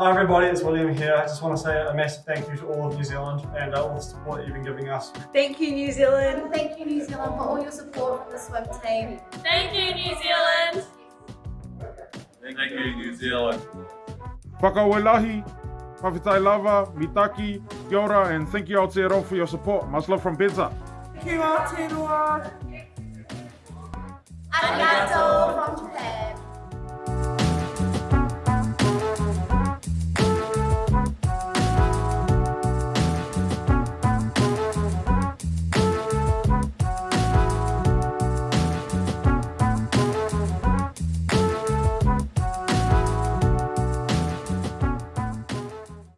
Hi everybody, it's William here. I just want to say a massive thank you to all of New Zealand and uh, all the support that you've been giving us. Thank you, New Zealand. Thank you, New Zealand, for all your support from the swim team. Thank you, New Zealand. Thank you, New Zealand. Whakawelahi, Pawhitai Lava, Mitaki, Kia and thank you Aotearoa for your support. Much love from Benza. Thank you Aotearoa.